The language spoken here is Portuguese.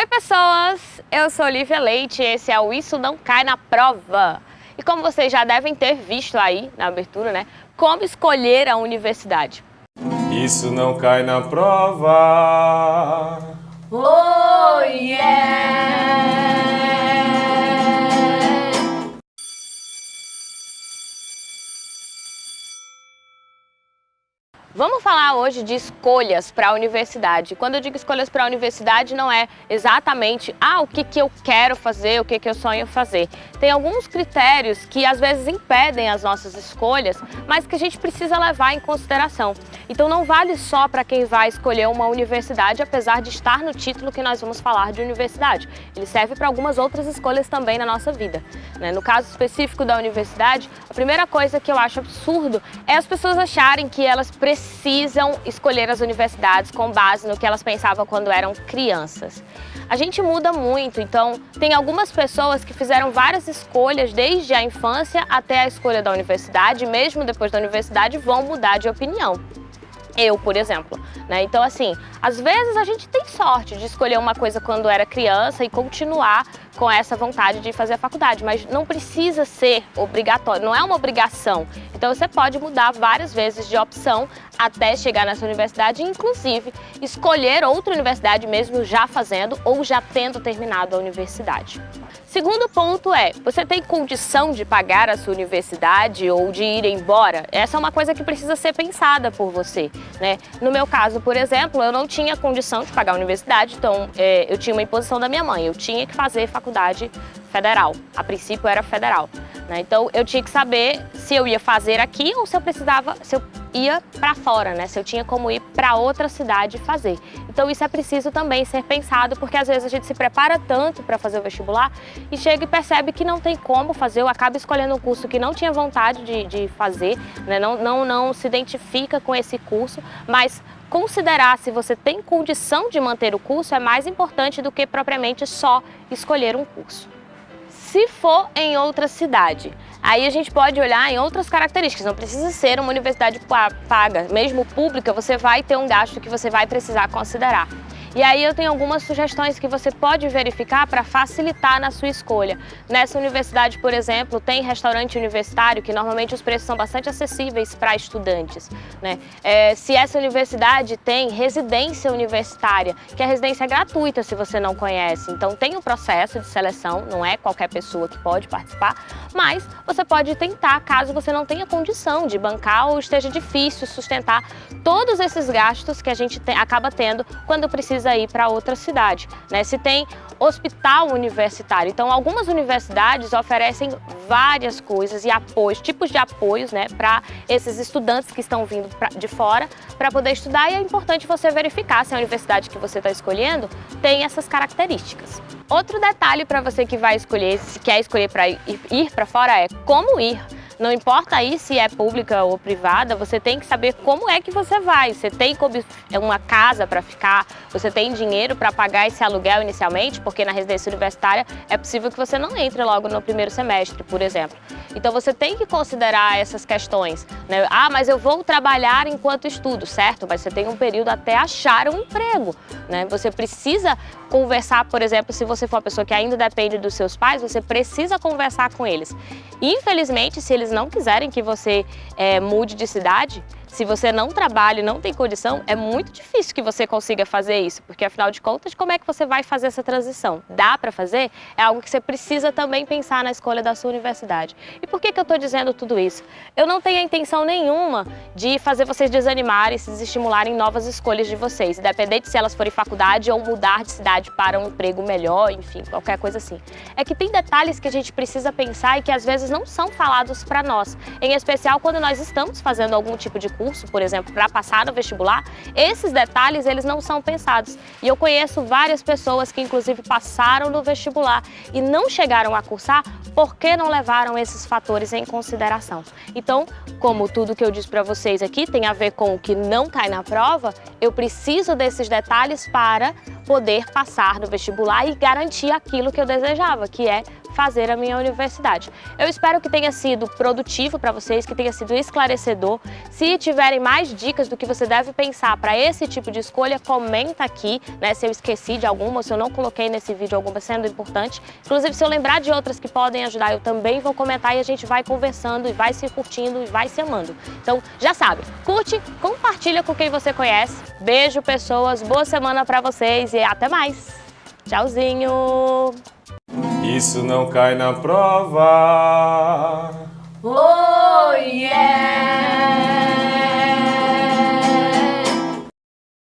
Oi pessoas, eu sou Olivia Leite e esse é o Isso Não Cai na Prova. E como vocês já devem ter visto aí na abertura, né, como escolher a universidade. Isso não cai na prova. Oh yeah! Vamos falar hoje de escolhas para a universidade. Quando eu digo escolhas para a universidade, não é exatamente ah, o que, que eu quero fazer, o que, que eu sonho fazer. Tem alguns critérios que às vezes impedem as nossas escolhas, mas que a gente precisa levar em consideração. Então não vale só para quem vai escolher uma universidade, apesar de estar no título que nós vamos falar de universidade. Ele serve para algumas outras escolhas também na nossa vida. Né? No caso específico da universidade, a primeira coisa que eu acho absurdo é as pessoas acharem que elas precisam precisam escolher as universidades com base no que elas pensavam quando eram crianças. A gente muda muito, então tem algumas pessoas que fizeram várias escolhas desde a infância até a escolha da universidade, mesmo depois da universidade vão mudar de opinião. Eu, por exemplo. Né? Então, assim, às vezes a gente tem sorte de escolher uma coisa quando era criança e continuar com essa vontade de fazer a faculdade, mas não precisa ser obrigatório, não é uma obrigação. Então você pode mudar várias vezes de opção até chegar nessa universidade, inclusive escolher outra universidade mesmo já fazendo ou já tendo terminado a universidade. Segundo ponto é, você tem condição de pagar a sua universidade ou de ir embora? Essa é uma coisa que precisa ser pensada por você. Né? No meu caso, por exemplo, eu não tinha condição de pagar a universidade, então é, eu tinha uma imposição da minha mãe, eu tinha que fazer faculdade federal. A princípio era federal. Né? Então eu tinha que saber se eu ia fazer aqui ou se eu precisava, se eu ia para fora, né? Se eu tinha como ir para outra cidade fazer. Então isso é preciso também ser pensado, porque às vezes a gente se prepara tanto para fazer o vestibular e chega e percebe que não tem como fazer, ou acaba escolhendo um curso que não tinha vontade de, de fazer, né? não, não, não se identifica com esse curso, mas considerar se você tem condição de manter o curso é mais importante do que propriamente só escolher um curso. Se for em outra cidade, aí a gente pode olhar em outras características, não precisa ser uma universidade paga, mesmo pública, você vai ter um gasto que você vai precisar considerar. E aí eu tenho algumas sugestões que você pode verificar para facilitar na sua escolha. Nessa universidade, por exemplo, tem restaurante universitário, que normalmente os preços são bastante acessíveis para estudantes. Né? É, se essa universidade tem residência universitária, que a residência é gratuita se você não conhece, então tem um processo de seleção, não é qualquer pessoa que pode participar, mas você pode tentar caso você não tenha condição de bancar ou esteja difícil sustentar todos esses gastos que a gente te, acaba tendo quando precisa precisa ir para outra cidade. Né? Se tem hospital universitário, então algumas universidades oferecem várias coisas e apoios, tipos de apoios né, para esses estudantes que estão vindo pra, de fora para poder estudar e é importante você verificar se a universidade que você está escolhendo tem essas características. Outro detalhe para você que vai escolher, se quer escolher para ir, ir para fora é como ir. Não importa aí se é pública ou privada, você tem que saber como é que você vai. Você tem uma casa para ficar, você tem dinheiro para pagar esse aluguel inicialmente, porque na residência universitária é possível que você não entre logo no primeiro semestre, por exemplo. Então você tem que considerar essas questões. Né? Ah, mas eu vou trabalhar enquanto estudo, certo? Mas você tem um período até achar um emprego. Né? Você precisa conversar, por exemplo, se você for uma pessoa que ainda depende dos seus pais, você precisa conversar com eles. Infelizmente, se eles não quiserem que você é, mude de cidade, se você não trabalha e não tem condição, é muito difícil que você consiga fazer isso, porque afinal de contas, como é que você vai fazer essa transição? Dá para fazer? É algo que você precisa também pensar na escolha da sua universidade. E por que, que eu estou dizendo tudo isso? Eu não tenho a intenção nenhuma de fazer vocês desanimarem, se desestimularem novas escolhas de vocês, independente se elas forem faculdade ou mudar de cidade para um emprego melhor, enfim, qualquer coisa assim. É que tem detalhes que a gente precisa pensar e que às vezes não são falados para nós, em especial quando nós estamos fazendo algum tipo de curso, por exemplo, para passar no vestibular, esses detalhes eles não são pensados. E eu conheço várias pessoas que inclusive passaram no vestibular e não chegaram a cursar porque não levaram esses fatores em consideração. Então, como tudo que eu disse para vocês aqui tem a ver com o que não cai na prova, eu preciso desses detalhes para poder passar no vestibular e garantir aquilo que eu desejava, que é fazer a minha universidade. Eu espero que tenha sido produtivo para vocês, que tenha sido esclarecedor. Se tiverem mais dicas do que você deve pensar para esse tipo de escolha, comenta aqui, né, se eu esqueci de alguma, se eu não coloquei nesse vídeo alguma sendo importante. Inclusive, se eu lembrar de outras que podem ajudar, eu também vou comentar e a gente vai conversando e vai se curtindo e vai se amando. Então, já sabe, curte, compartilha com quem você conhece. Beijo, pessoas, boa semana para vocês e até mais. Tchauzinho! isso não cai na prova. Oh, yeah!